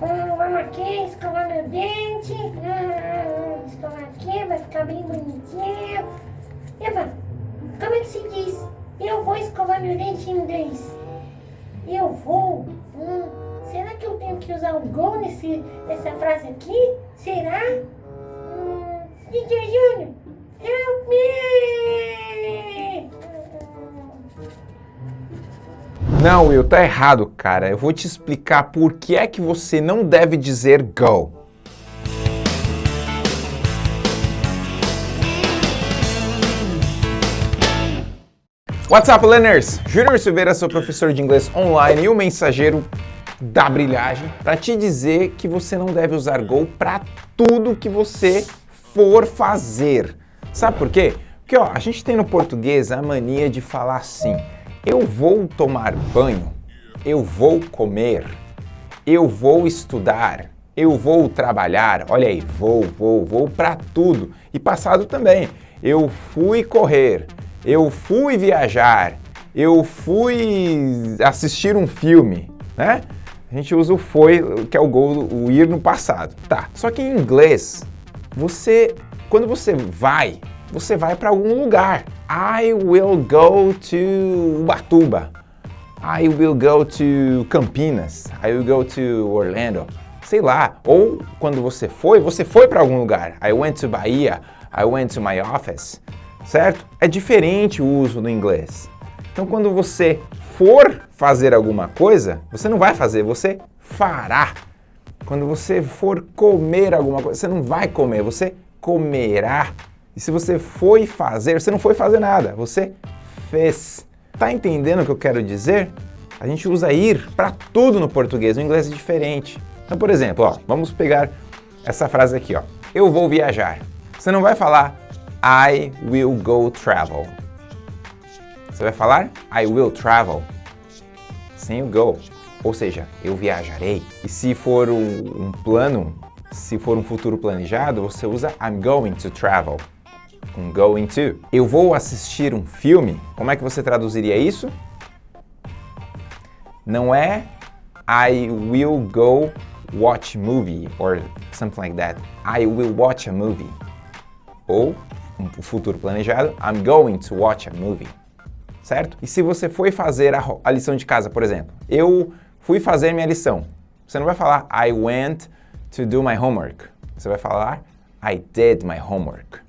Vamos aqui, escovar meu dente. Escovar aqui, vai ficar bem bonitinho. Eva, como é que se diz? Eu vou escovar meu dente em inglês. Eu vou. Hum, será que eu tenho que usar o go nesse, nessa frase aqui? Será? Hum, DJ Júnior, help me! Não, Will, tá errado, cara. Eu vou te explicar por que é que você não deve dizer go. What's up, learners? Júnior Silveira, sou professor de inglês online e o mensageiro da brilhagem para te dizer que você não deve usar go para tudo que você for fazer. Sabe por quê? Porque ó, a gente tem no português a mania de falar assim: eu vou tomar banho, eu vou comer, eu vou estudar, eu vou trabalhar. Olha aí, vou, vou, vou para tudo. E passado também. Eu fui correr, eu fui viajar, eu fui assistir um filme, né? A gente usa o foi, que é o gol, o ir no passado. Tá, só que em inglês, você, quando você vai, você vai para algum lugar. I will go to Ubatuba. I will go to Campinas. I will go to Orlando. Sei lá. Ou quando você foi, você foi para algum lugar. I went to Bahia. I went to my office certo? É diferente o uso no inglês. Então, quando você for fazer alguma coisa, você não vai fazer, você fará. Quando você for comer alguma coisa, você não vai comer, você comerá. E se você foi fazer, você não foi fazer nada, você fez. Tá entendendo o que eu quero dizer? A gente usa ir para tudo no português, no inglês é diferente. Então, por exemplo, ó, vamos pegar essa frase aqui, ó. Eu vou viajar. Você não vai falar I will go travel. Você vai falar I will travel sem o go. Ou seja, eu viajarei. E se for um, um plano, se for um futuro planejado, você usa I'm going to travel. Com going to. Eu vou assistir um filme. Como é que você traduziria isso? Não é I will go watch movie or something like that. I will watch a movie. Ou um futuro planejado, I'm going to watch a movie, certo? E se você foi fazer a, a lição de casa, por exemplo, eu fui fazer minha lição, você não vai falar I went to do my homework, você vai falar I did my homework.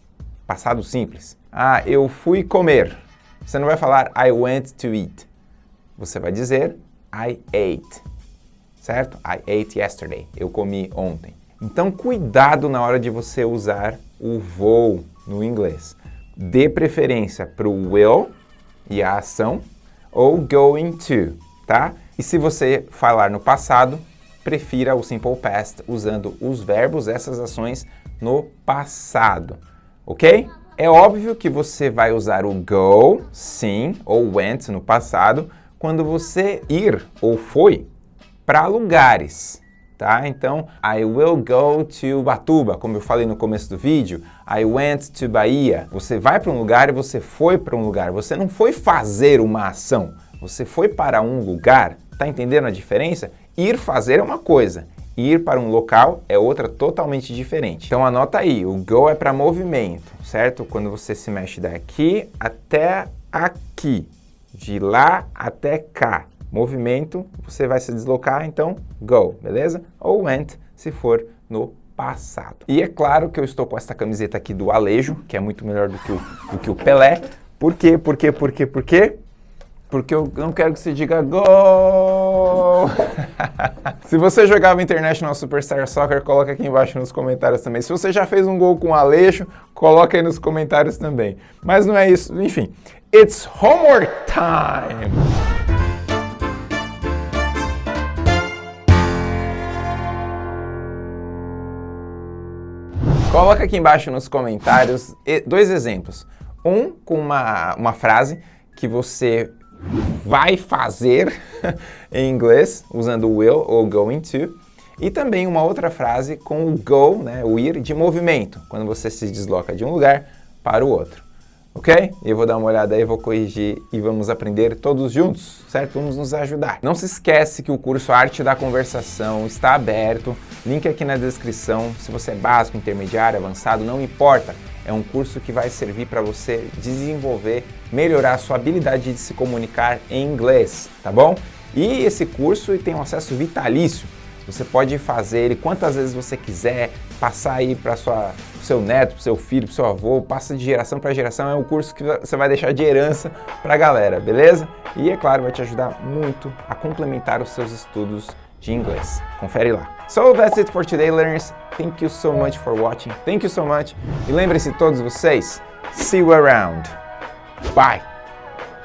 Passado simples. Ah, eu fui comer. Você não vai falar I went to eat. Você vai dizer I ate. Certo? I ate yesterday. Eu comi ontem. Então, cuidado na hora de você usar o vou no inglês. Dê preferência para o will e a ação ou going to, tá? E se você falar no passado, prefira o simple past usando os verbos, essas ações no passado, ok? É óbvio que você vai usar o go, sim, ou went no passado, quando você ir ou foi para lugares, tá? Então, I will go to Batuba, como eu falei no começo do vídeo, I went to Bahia. Você vai para um lugar e você foi para um lugar. Você não foi fazer uma ação, você foi para um lugar. Tá entendendo a diferença? Ir fazer é uma coisa, ir para um local é outra totalmente diferente. Então anota aí, o go é para movimento, certo? Quando você se mexe daqui até aqui, de lá até cá movimento, você vai se deslocar, então go, beleza? Ou went, se for no passado. E é claro que eu estou com essa camiseta aqui do Alejo, que é muito melhor do que o, do que o Pelé. Por quê? Por quê? Por quê? Por quê? Porque eu não quero que você diga gol! Se você jogava International Superstar Soccer, coloca aqui embaixo nos comentários também. Se você já fez um gol com o Aleixo, coloca aí nos comentários também. Mas não é isso, enfim. It's homework time! Coloca aqui embaixo nos comentários dois exemplos. Um com uma, uma frase que você vai fazer em inglês, usando will ou going to. E também uma outra frase com o go, né, o ir, de movimento, quando você se desloca de um lugar para o outro. ok? Eu vou dar uma olhada aí, vou corrigir e vamos aprender todos juntos, certo? Vamos nos ajudar. Não se esquece que o curso Arte da Conversação está aberto, link aqui na descrição. Se você é básico, intermediário, avançado, não importa. É um curso que vai servir para você desenvolver, melhorar a sua habilidade de se comunicar em inglês, tá bom? E esse curso tem um acesso vitalício. Você pode fazer ele quantas vezes você quiser, passar aí para sua seu neto, para seu filho, para seu avô, passa de geração para geração, é um curso que você vai deixar de herança para a galera, beleza? E é claro, vai te ajudar muito a complementar os seus estudos de inglês. Confere lá. So that's it for today, learners. Thank you so much for watching. Thank you so much. E lembre-se todos vocês, see you around. Bye.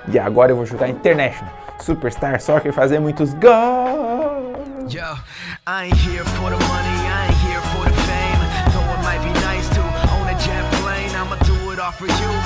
E agora eu vou jogar International Superstar Soccer fazer muitos gols. Yo, I ain't here for the money, I ain't here for the fame. Though it might be nice to own a jet plane, I'ma do it all for you.